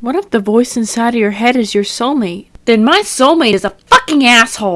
What if the voice inside of your head is your soulmate? Then my soulmate is a fucking asshole!